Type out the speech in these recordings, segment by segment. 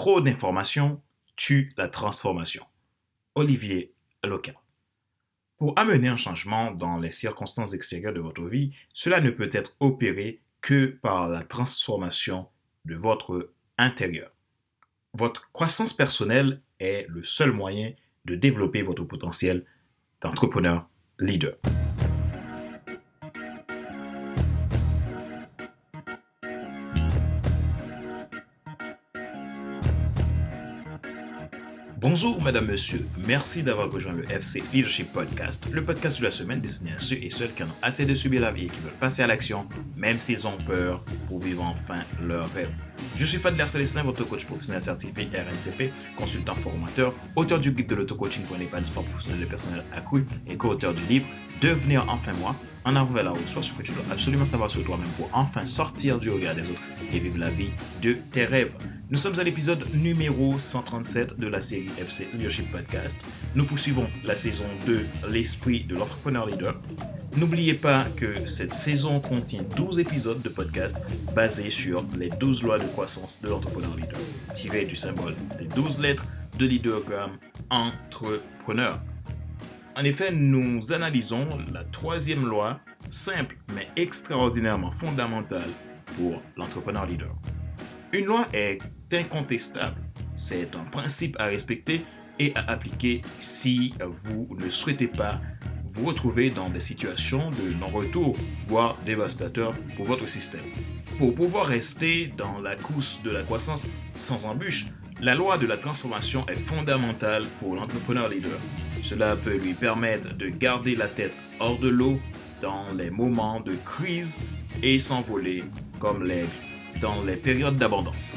Trop d'informations tue la transformation. Olivier Loca. Pour amener un changement dans les circonstances extérieures de votre vie, cela ne peut être opéré que par la transformation de votre intérieur. Votre croissance personnelle est le seul moyen de développer votre potentiel d'entrepreneur leader. Bonjour, madame, monsieur. Merci d'avoir rejoint le FC Leadership Podcast, le podcast de la semaine destiné à ceux et celles qui en ont assez de subir la vie et qui veulent passer à l'action, même s'ils ont peur, pour vivre enfin leur rêve. Je suis Fadler Célestin, votre coach professionnel certifié RNCP, consultant formateur, auteur du guide de l'auto-coaching pour sport professionnel et personnel accru et co-auteur du livre Devenir enfin moi, en avant vers la ce que tu dois absolument savoir sur toi-même pour enfin sortir du regard des autres et vivre la vie de tes rêves. Nous sommes à l'épisode numéro 137 de la série FC Leadership Podcast. Nous poursuivons la saison 2, l'esprit de l'entrepreneur leader. N'oubliez pas que cette saison contient 12 épisodes de podcast basés sur les 12 lois de croissance de l'entrepreneur leader, tirées du symbole des 12 lettres de leadergram entrepreneur. En effet, nous analysons la troisième loi, simple mais extraordinairement fondamentale pour l'entrepreneur leader. Une loi est incontestable. C'est un principe à respecter et à appliquer si vous ne souhaitez pas vous retrouver dans des situations de non-retour, voire dévastateurs pour votre système. Pour pouvoir rester dans la course de la croissance sans embûche, la loi de la transformation est fondamentale pour l'entrepreneur leader. Cela peut lui permettre de garder la tête hors de l'eau dans les moments de crise et s'envoler comme l'aigle dans les périodes d'abondance.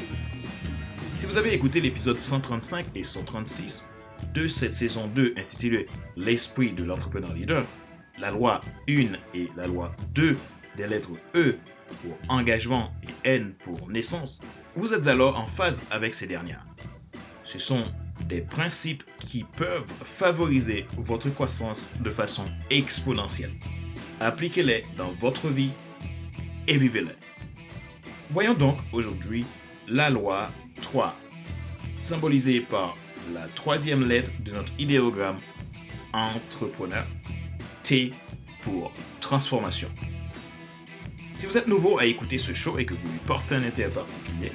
Si vous avez écouté l'épisode 135 et 136 de cette saison 2 intitulée L'esprit de l'entrepreneur leader, la loi 1 et la loi 2 des lettres E pour engagement et N pour naissance, vous êtes alors en phase avec ces dernières. Ce sont des principes qui peuvent favoriser votre croissance de façon exponentielle. Appliquez-les dans votre vie et vivez-les. Voyons donc aujourd'hui la loi 3, symbolisée par la troisième lettre de notre idéogramme entrepreneur, T pour transformation. Si vous êtes nouveau à écouter ce show et que vous lui portez un intérêt particulier,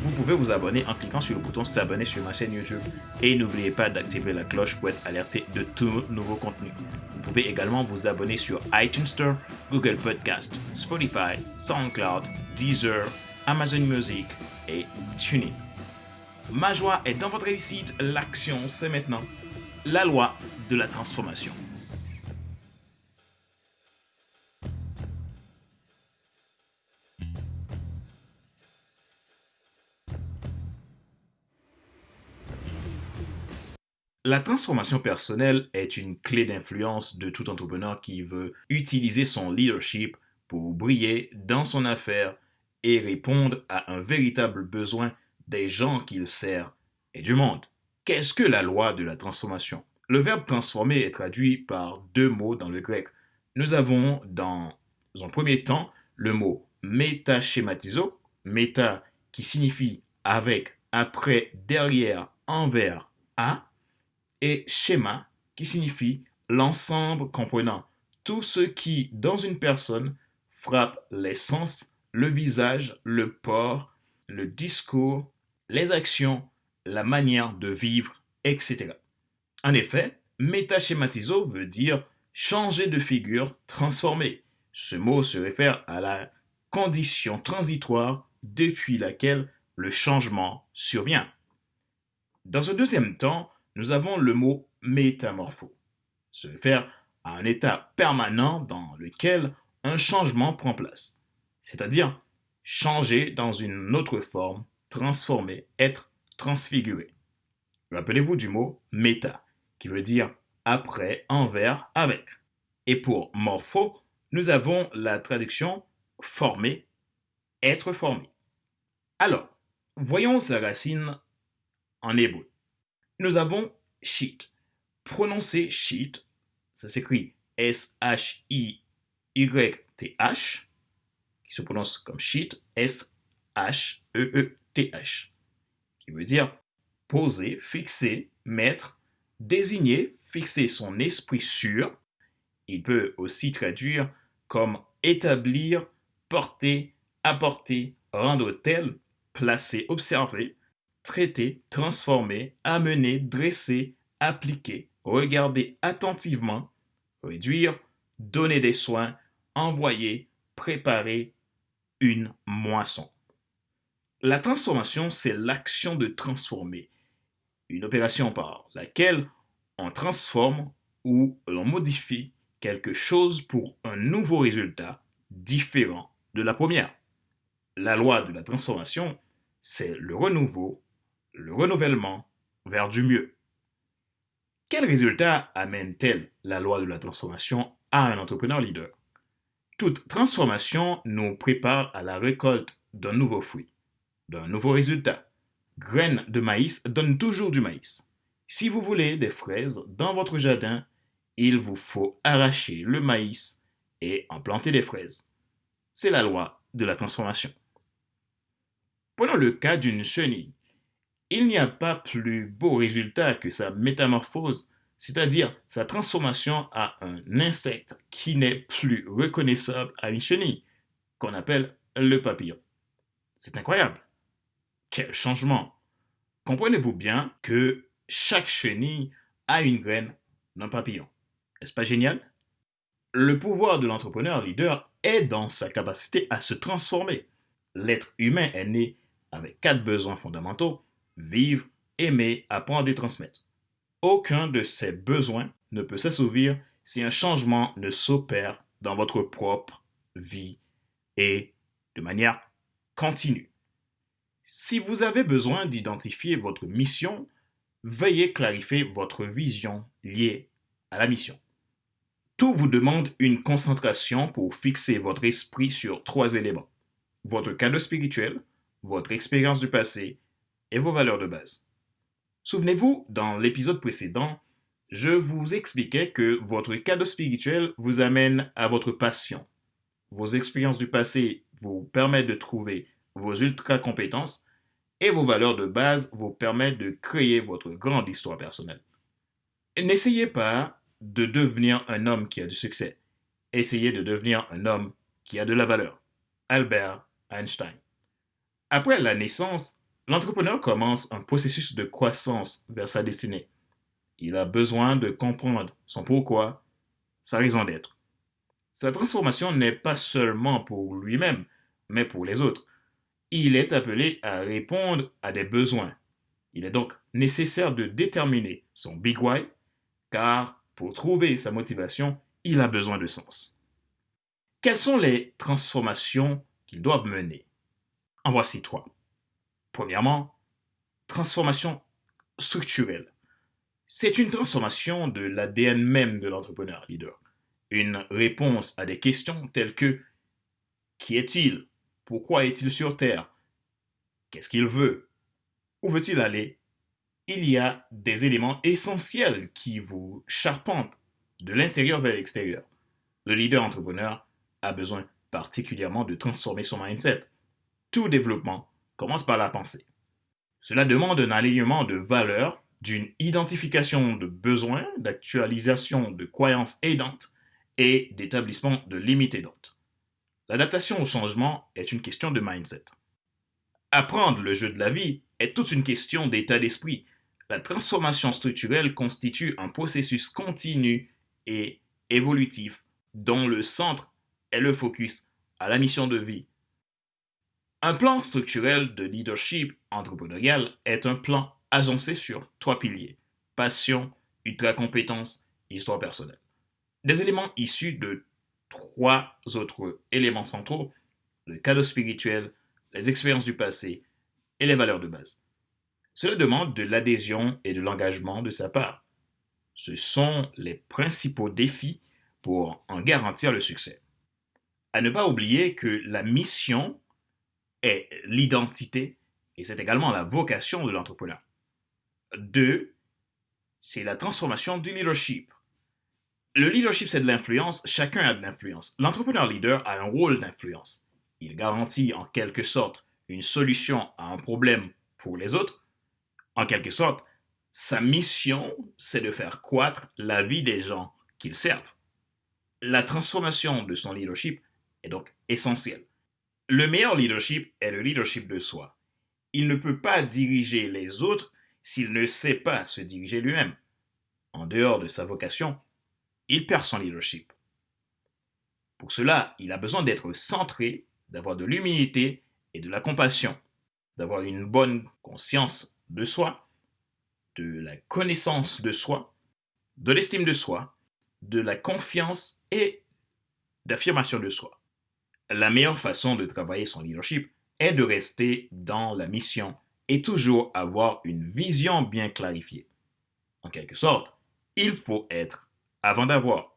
vous pouvez vous abonner en cliquant sur le bouton s'abonner sur ma chaîne YouTube. Et n'oubliez pas d'activer la cloche pour être alerté de tout nouveau contenu. Vous pouvez également vous abonner sur iTunes Store, Google Podcast, Spotify, SoundCloud, Deezer, Amazon Music et TuneIn. Ma joie est dans votre réussite. L'action, c'est maintenant la loi de la transformation. La transformation personnelle est une clé d'influence de tout entrepreneur qui veut utiliser son leadership pour briller dans son affaire et répondre à un véritable besoin des gens qu'il sert et du monde. Qu'est-ce que la loi de la transformation? Le verbe transformer est traduit par deux mots dans le grec. Nous avons dans un premier temps le mot métaschématizo, méta qui signifie avec, après, derrière, envers, à, et schéma qui signifie l'ensemble comprenant tout ce qui, dans une personne, frappe les sens, le visage, le port, le discours, les actions, la manière de vivre, etc. En effet, métaschématiso veut dire changer de figure, transformer. Ce mot se réfère à la condition transitoire depuis laquelle le changement survient. Dans ce deuxième temps, nous avons le mot métamorpho. Se réfère à un état permanent dans lequel un changement prend place, c'est-à-dire changer dans une autre forme, transformer, être transfiguré. Rappelez-vous du mot méta, qui veut dire après, envers, avec. Et pour morpho, nous avons la traduction former, être formé. Alors, voyons sa racine en hébreu nous avons sheet. Prononcer sheet, ça s'écrit S-H-I-Y-T-H, qui se prononce comme sheet, S-H-E-E-T-H, qui veut dire poser, fixer, mettre, désigner, fixer son esprit sur. Il peut aussi traduire comme établir, porter, apporter, rendre tel, placer, observer, traiter, transformer, amener, dresser, appliquer, regarder attentivement, réduire, donner des soins, envoyer, préparer une moisson. La transformation, c'est l'action de transformer, une opération par laquelle on transforme ou l'on modifie quelque chose pour un nouveau résultat différent de la première. La loi de la transformation, c'est le renouveau, le renouvellement vers du mieux. Quel résultat amène-t-elle la loi de la transformation à un entrepreneur leader? Toute transformation nous prépare à la récolte d'un nouveau fruit, d'un nouveau résultat. Graines de maïs donnent toujours du maïs. Si vous voulez des fraises dans votre jardin, il vous faut arracher le maïs et en planter des fraises. C'est la loi de la transformation. Prenons le cas d'une chenille. Il n'y a pas plus beau résultat que sa métamorphose, c'est-à-dire sa transformation à un insecte qui n'est plus reconnaissable à une chenille, qu'on appelle le papillon. C'est incroyable. Quel changement. Comprenez-vous bien que chaque chenille a une graine d'un papillon. N'est-ce pas génial? Le pouvoir de l'entrepreneur leader est dans sa capacité à se transformer. L'être humain est né avec quatre besoins fondamentaux, vivre, aimer, apprendre et transmettre. Aucun de ces besoins ne peut s'assouvir si un changement ne s'opère dans votre propre vie et de manière continue. Si vous avez besoin d'identifier votre mission, veuillez clarifier votre vision liée à la mission. Tout vous demande une concentration pour fixer votre esprit sur trois éléments. Votre cadre spirituel, votre expérience du passé et vos valeurs de base. Souvenez-vous, dans l'épisode précédent, je vous expliquais que votre cadre spirituel vous amène à votre passion. Vos expériences du passé vous permettent de trouver vos ultra-compétences et vos valeurs de base vous permettent de créer votre grande histoire personnelle. N'essayez pas de devenir un homme qui a du succès. Essayez de devenir un homme qui a de la valeur. Albert Einstein. Après la naissance, l'entrepreneur commence un processus de croissance vers sa destinée. Il a besoin de comprendre son pourquoi, sa raison d'être. Sa transformation n'est pas seulement pour lui-même, mais pour les autres il est appelé à répondre à des besoins. Il est donc nécessaire de déterminer son big why, car pour trouver sa motivation, il a besoin de sens. Quelles sont les transformations qu'il doit mener? En voici trois. Premièrement, transformation structurelle. C'est une transformation de l'ADN même de l'entrepreneur leader. Une réponse à des questions telles que qui est-il? Pourquoi est-il sur Terre? Qu'est-ce qu'il veut? Où veut-il aller? Il y a des éléments essentiels qui vous charpentent de l'intérieur vers l'extérieur. Le leader entrepreneur a besoin particulièrement de transformer son mindset. Tout développement commence par la pensée. Cela demande un alignement de valeurs, d'une identification de besoins, d'actualisation de croyances aidantes et d'établissement de limites aidantes. L'adaptation au changement est une question de mindset. Apprendre le jeu de la vie est toute une question d'état d'esprit. La transformation structurelle constitue un processus continu et évolutif dont le centre est le focus à la mission de vie. Un plan structurel de leadership entrepreneurial est un plan agencé sur trois piliers passion, ultra-compétence et histoire personnelle. Des éléments issus de trois autres éléments centraux, le cadeau spirituel, les expériences du passé et les valeurs de base. Cela demande de l'adhésion et de l'engagement de sa part. Ce sont les principaux défis pour en garantir le succès. À ne pas oublier que la mission est l'identité et c'est également la vocation de l'entrepreneur. Deux, c'est la transformation du leadership. Le leadership, c'est de l'influence. Chacun a de l'influence. L'entrepreneur leader a un rôle d'influence. Il garantit en quelque sorte une solution à un problème pour les autres, En quelque sorte, sa mission, c'est de faire croître la vie des gens qu'il servent. La transformation de son leadership est donc essentielle. Le meilleur leadership est le leadership de soi. Il ne peut pas diriger les autres s'il ne sait pas se diriger lui-même. En dehors de sa vocation, il perd son leadership. Pour cela, il a besoin d'être centré, d'avoir de l'humilité et de la compassion, d'avoir une bonne conscience de soi, de la connaissance de soi, de l'estime de soi, de la confiance et d'affirmation de soi. La meilleure façon de travailler son leadership est de rester dans la mission et toujours avoir une vision bien clarifiée. En quelque sorte, il faut être avant d'avoir.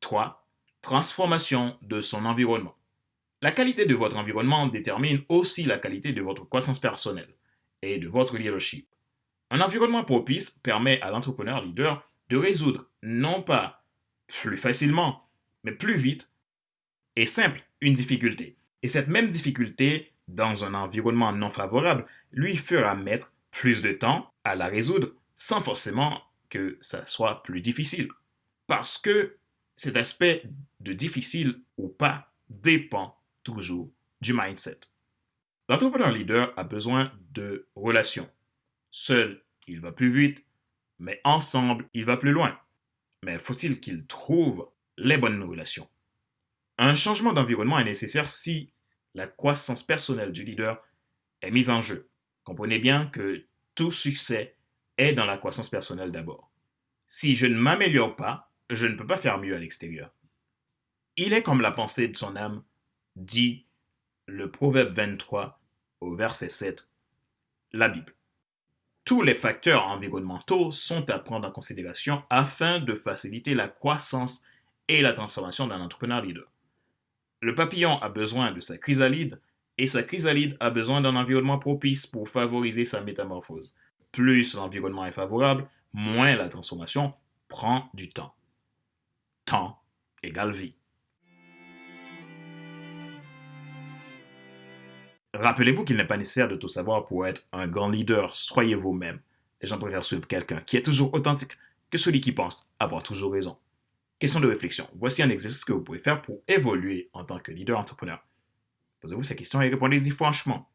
3. Transformation de son environnement. La qualité de votre environnement détermine aussi la qualité de votre croissance personnelle et de votre leadership. Un environnement propice permet à l'entrepreneur leader de résoudre non pas plus facilement, mais plus vite et simple une difficulté. Et cette même difficulté, dans un environnement non favorable, lui fera mettre plus de temps à la résoudre sans forcément que ça soit plus difficile. Parce que cet aspect de difficile ou pas dépend toujours du mindset. L'entrepreneur leader a besoin de relations. Seul, il va plus vite, mais ensemble, il va plus loin. Mais faut-il qu'il trouve les bonnes relations? Un changement d'environnement est nécessaire si la croissance personnelle du leader est mise en jeu. Comprenez bien que tout succès est dans la croissance personnelle d'abord. Si je ne m'améliore pas, je ne peux pas faire mieux à l'extérieur. Il est comme la pensée de son âme, dit le Proverbe 23 au verset 7, la Bible. Tous les facteurs environnementaux sont à prendre en considération afin de faciliter la croissance et la transformation d'un entrepreneur leader. Le papillon a besoin de sa chrysalide et sa chrysalide a besoin d'un environnement propice pour favoriser sa métamorphose. Plus l'environnement est favorable, moins la transformation prend du temps. Temps égale vie. Rappelez-vous qu'il n'est pas nécessaire de tout savoir pour être un grand leader. Soyez vous-même. Les gens préfèrent suivre quelqu'un qui est toujours authentique que celui qui pense avoir toujours raison. Question de réflexion. Voici un exercice que vous pouvez faire pour évoluer en tant que leader entrepreneur. Posez-vous ces questions et répondez-y franchement.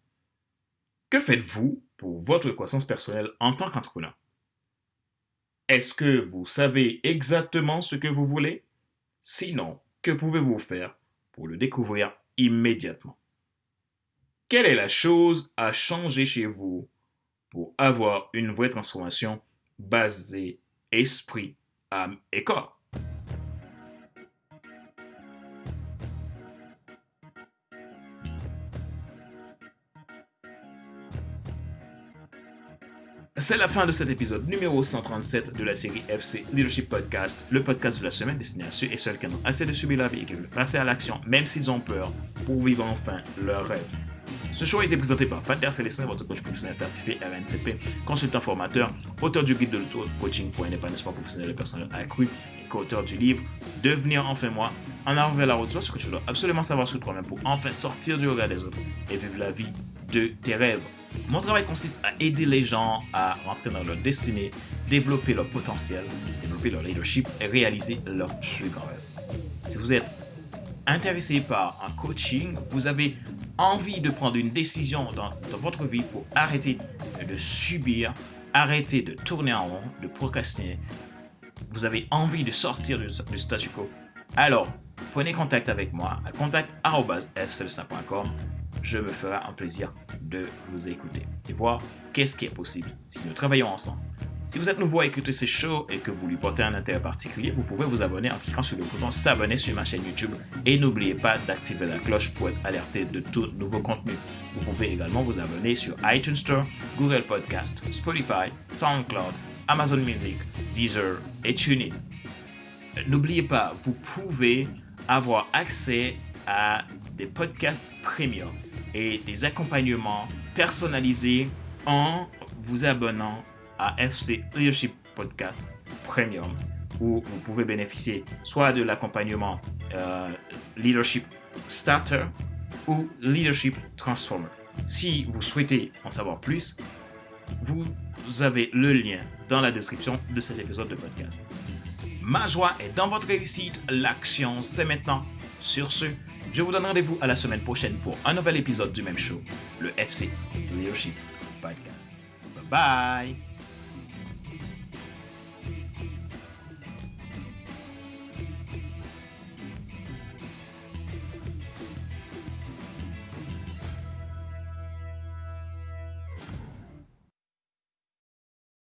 Que faites-vous pour votre croissance personnelle en tant qu'entrepreneur? Est-ce que vous savez exactement ce que vous voulez? Sinon, que pouvez-vous faire pour le découvrir immédiatement? Quelle est la chose à changer chez vous pour avoir une vraie transformation basée esprit, âme et corps? C'est la fin de cet épisode numéro 137 de la série FC Leadership Podcast, le podcast de la semaine destiné à ceux et celles qui ont assez de subir la vie et qui veulent passer à l'action, même s'ils ont peur, pour vivre enfin leur rêve. Ce show a été présenté par Fader Célestin, votre coach professionnel certifié RNCP, consultant formateur, auteur du guide de l'auto-coaching pour un épanouissement professionnel et personnel accru, et co-auteur du livre Devenir enfin moi, en avant vers la route, ce que tu dois absolument savoir sur toi-même pour enfin sortir du regard des autres et vivre la vie de tes rêves. Mon travail consiste à aider les gens à rentrer dans leur destinée, développer leur potentiel, développer leur leadership et réaliser leur plus grand rêve. Si vous êtes intéressé par un coaching, vous avez envie de prendre une décision dans, votre vie pour arrêter de subir, arrêter de tourner en rond, de procrastiner, vous avez envie de sortir du, statu quo, alors prenez contact avec moi à contact.fcelsa.com. Je me ferai un plaisir de vous écouter et voir qu'est-ce qui est possible si nous travaillons ensemble. Si vous êtes nouveau à écouter ces shows et que vous lui portez un intérêt particulier, vous pouvez vous abonner en cliquant sur le bouton s'abonner sur ma chaîne YouTube et n'oubliez pas d'activer la cloche pour être alerté de tout nouveau contenu. Vous pouvez également vous abonner sur iTunes Store, Google Podcast, Spotify, SoundCloud, Amazon Music, Deezer et TuneIn. N'oubliez pas, vous pouvez avoir accès à des podcasts premium et des accompagnements personnalisés en vous abonnant à FC Leadership Podcast Premium où vous pouvez bénéficier soit de l'accompagnement euh, Leadership Starter ou Leadership Transformer. Si vous souhaitez en savoir plus, vous avez le lien dans la description de cet épisode de podcast. Ma joie est dans votre réussite. L'action, c'est maintenant. Sur ce, je vous donne rendez-vous à la semaine prochaine pour un nouvel épisode du même show, le FC Leadership Podcast. Bye bye!